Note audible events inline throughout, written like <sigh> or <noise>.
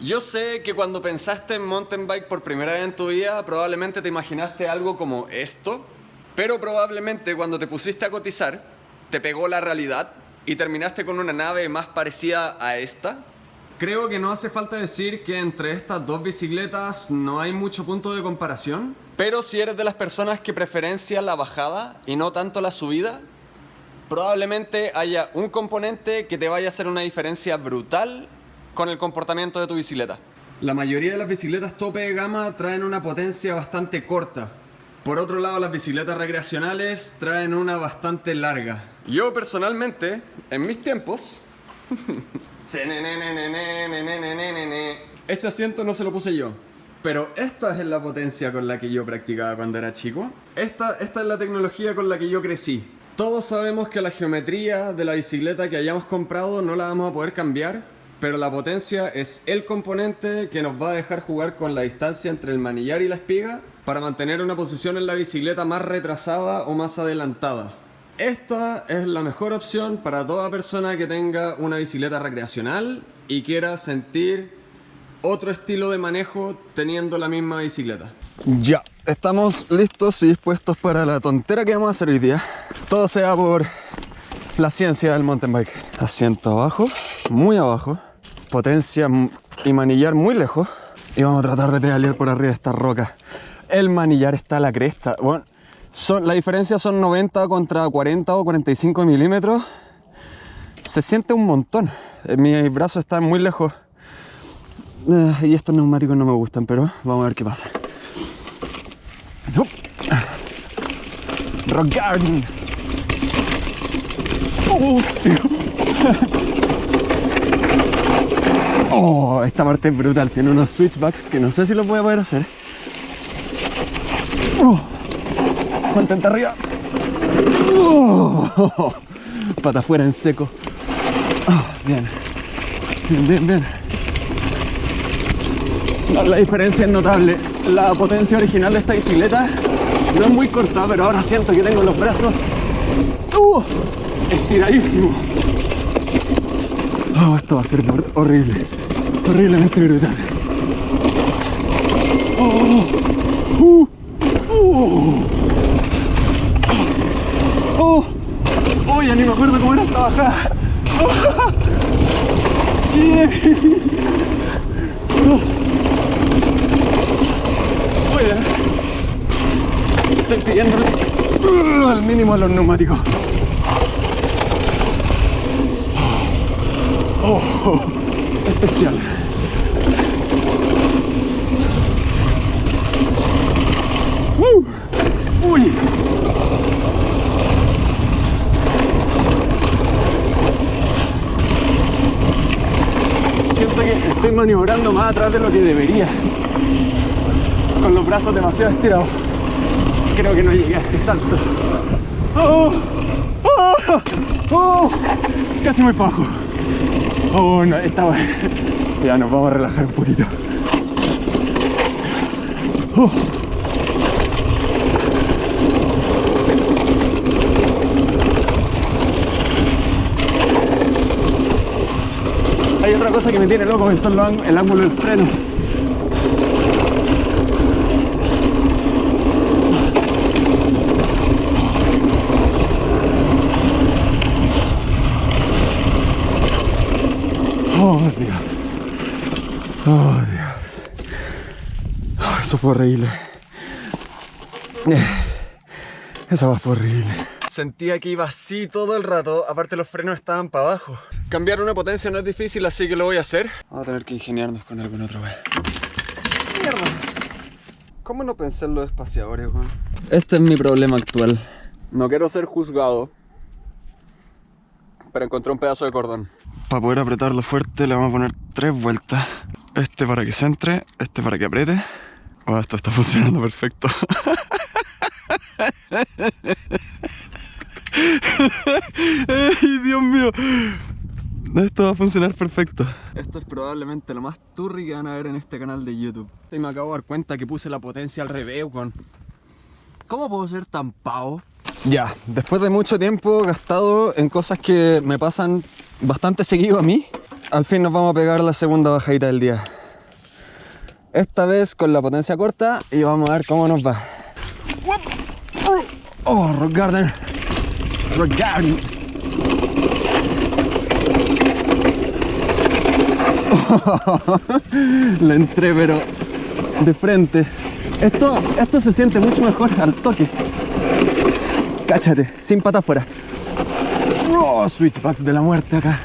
Yo sé que cuando pensaste en mountain bike por primera vez en tu vida, probablemente te imaginaste algo como esto, pero probablemente cuando te pusiste a cotizar, te pegó la realidad y terminaste con una nave más parecida a esta. Creo que no hace falta decir que entre estas dos bicicletas no hay mucho punto de comparación, pero si eres de las personas que preferencia la bajada y no tanto la subida, probablemente haya un componente que te vaya a hacer una diferencia brutal con el comportamiento de tu bicicleta. La mayoría de las bicicletas tope de gama traen una potencia bastante corta. Por otro lado, las bicicletas recreacionales traen una bastante larga. Yo personalmente, en mis tiempos... Ese asiento no se lo puse yo. Pero esta es la potencia con la que yo practicaba cuando era chico. Esta, esta es la tecnología con la que yo crecí. Todos sabemos que la geometría de la bicicleta que hayamos comprado no la vamos a poder cambiar pero la potencia es el componente que nos va a dejar jugar con la distancia entre el manillar y la espiga para mantener una posición en la bicicleta más retrasada o más adelantada. Esta es la mejor opción para toda persona que tenga una bicicleta recreacional y quiera sentir otro estilo de manejo teniendo la misma bicicleta. Ya, estamos listos y dispuestos para la tontera que vamos a hacer hoy día. Todo sea por la ciencia del mountain bike. Asiento abajo, muy abajo potencia y manillar muy lejos. Y vamos a tratar de pedalear por arriba de esta roca. El manillar está a la cresta. Son, la diferencia son 90 contra 40 o 45 milímetros. Se siente un montón. Eh, mis brazos están muy lejos. Eh, y estos neumáticos no me gustan, pero vamos a ver qué pasa. Rock Garden. Uh, Oh, esta parte es brutal. Tiene unos switchbacks que no sé si los voy a poder hacer. Oh, arriba. Oh, pata afuera en seco. Oh, bien. Bien, bien, bien. la diferencia es notable. La potencia original de esta bicicleta no es muy corta, pero ahora siento que tengo los brazos uh, estiradísimos. Oh, esto va a ser horrible. Horriblemente brutal. Oh, uh, uh. ya ni me acuerdo cómo era esta bajada. Oh, yeah. oh. Estoy pidiendo al mínimo a los neumáticos. Oh, especial. Uh, uy. Siento que estoy maniobrando más atrás de lo que debería. Con los brazos demasiado estirados. Creo que no llegué a este salto. Oh, oh, oh, casi muy bajo. Oh, no, está Ya nos vamos a relajar un poquito. Oh. Hay otra cosa que me tiene loco, que son el ángulo del freno. Oh Dios. Oh Dios. Oh, eso fue horrible. Esa fue horrible. Sentía que iba así todo el rato, aparte los frenos estaban para abajo. Cambiar una potencia no es difícil, así que lo voy a hacer. Vamos a tener que ingeniarnos con alguna otra vez. Mierda. ¿Cómo no pensé en los espaciadores, Juan? Este es mi problema actual. No quiero ser juzgado, pero encontré un pedazo de cordón. Para poder apretarlo fuerte le vamos a poner tres vueltas. Este para que se entre, este para que apriete. Oh, esto está funcionando perfecto. ¡Ay, Dios mío! Esto va a funcionar perfecto. Esto es probablemente lo más turri que van a ver en este canal de YouTube. Y me acabo de dar cuenta que puse la potencia al revés, con. ¿Cómo puedo ser tan pavo? Ya, después de mucho tiempo gastado en cosas que me pasan bastante seguido a mí, al fin nos vamos a pegar la segunda bajadita del día. Esta vez con la potencia corta y vamos a ver cómo nos va. Oh, Rock Garden. Rock Garden. <laughs> La entré pero de frente. Esto, esto se siente mucho mejor al toque. Cáchate, sin pata afuera. Oh, switchbacks de la muerte acá.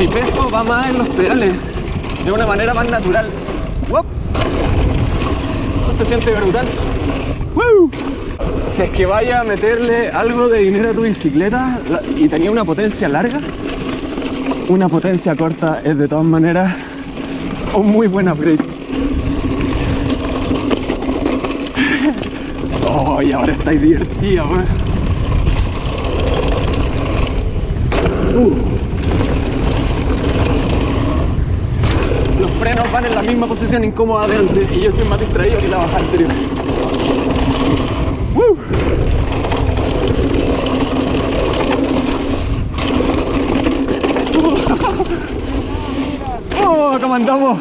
Mi peso va más en los pedales, de una manera más natural. ¡Wop! Oh, se siente brutal. ¡Woo! Si es que vaya a meterle algo de dinero a tu bicicleta y tenía una potencia larga, una potencia corta es de todas maneras un muy buen upgrade. Oh, y ahora estáis divertida, weón. Uh. Los frenos van en la misma posición incómoda de antes y yo estoy más distraído que la bajada anterior. ¡Woo! <laughs> ¡Oh, cómo andamos!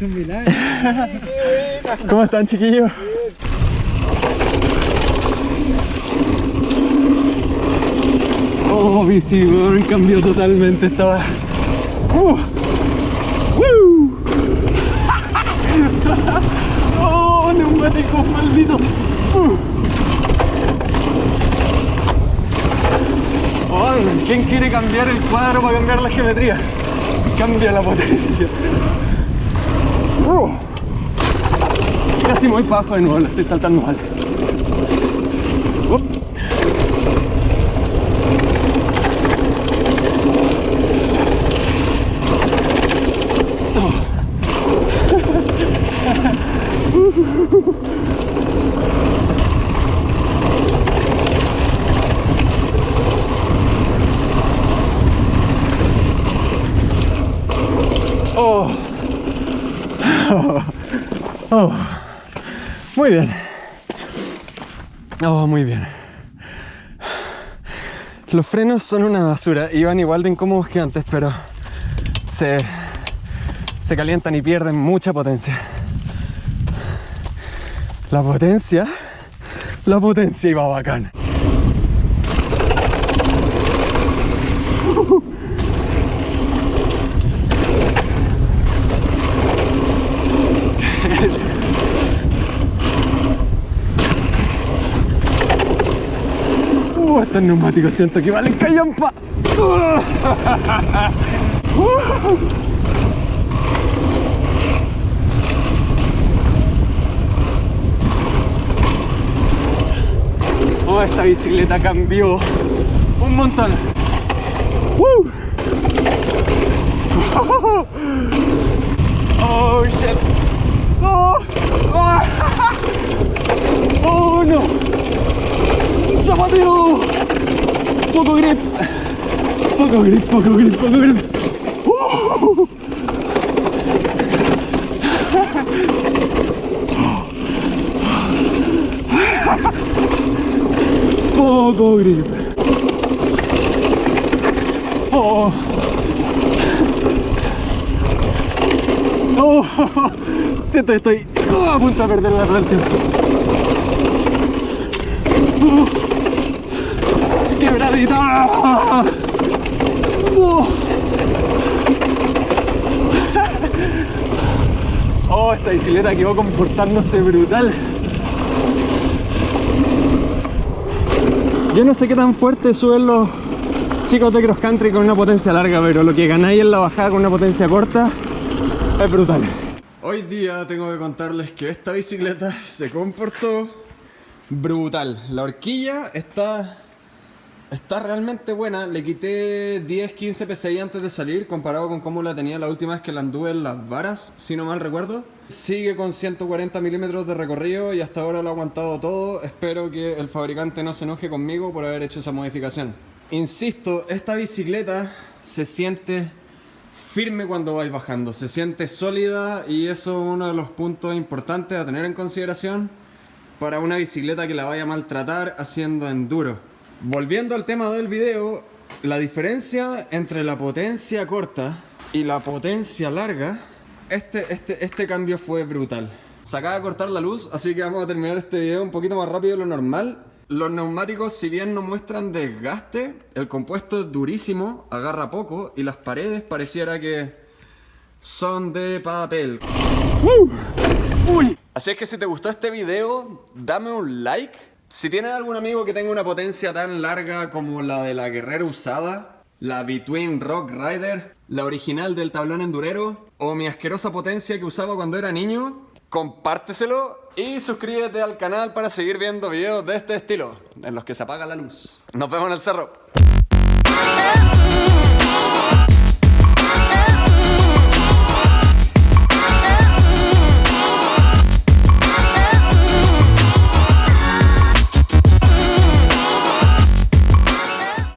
milagro. <laughs> ¿Cómo están, chiquillos? Oh, bici, weón, cambió totalmente esta weá. Uh. ¡Woo! <laughs> ¡Oh, neumáticos malditos! Uh. Oh, ¿Quién quiere cambiar el cuadro para cambiar la geometría? Cambia la potencia. Uh. Casi muy bajo de nuevo, lo estoy saltando mal. Muy bien. Oh, muy bien. Los frenos son una basura. Iban igual de incómodos que antes, pero se, se calientan y pierden mucha potencia. La potencia, la potencia iba bacán. Uh, estos neumáticos siento que valen callampa. <laughs> Oh, esta bicicleta cambió un montón. ¡Woo! <laughs> Oh, shit. Oh, oh, <laughs> oh no. ¡Zapateo! Poco grip. Poco grip, poco grip, poco grip. <laughs> Poco grip. Oh. Oh. <laughs> Siento que estoy a punto de perder la. Uh. Oh. esta bicicleta quedó comportándose brutal. Yo no sé qué tan fuerte suben los chicos de cross country con una potencia larga, pero lo que ganáis en la bajada con una potencia corta es brutal. Hoy día tengo que contarles que esta bicicleta se comportó brutal. La horquilla está Está realmente buena, le quité 10-15 PSI antes de salir comparado con cómo la tenía la última vez que la anduve en las varas, si no mal recuerdo. Sigue con 140 milímetros de recorrido y hasta ahora lo ha aguantado todo. Espero que el fabricante no se enoje conmigo por haber hecho esa modificación. Insisto, esta bicicleta se siente firme cuando vais bajando, se siente sólida y eso es uno de los puntos importantes a tener en consideración para una bicicleta que la vaya a maltratar haciendo enduro. Volviendo al tema del video, la diferencia entre la potencia corta y la potencia larga, este, este, este cambio fue brutal. Se acaba de cortar la luz, así que vamos a terminar este video un poquito más rápido de lo normal. Los neumáticos, si bien no muestran desgaste, el compuesto es durísimo, agarra poco y las paredes pareciera que son de papel. Así es que si te gustó este video, dame un like. Si tienes algún amigo que tenga una potencia tan larga como la de la guerrera usada, la Between Rock Rider, la original del tablón endurero, o mi asquerosa potencia que usaba cuando era niño, compárteselo y suscríbete al canal para seguir viendo videos de este estilo, en los que se apaga la luz. Nos vemos en el cerro.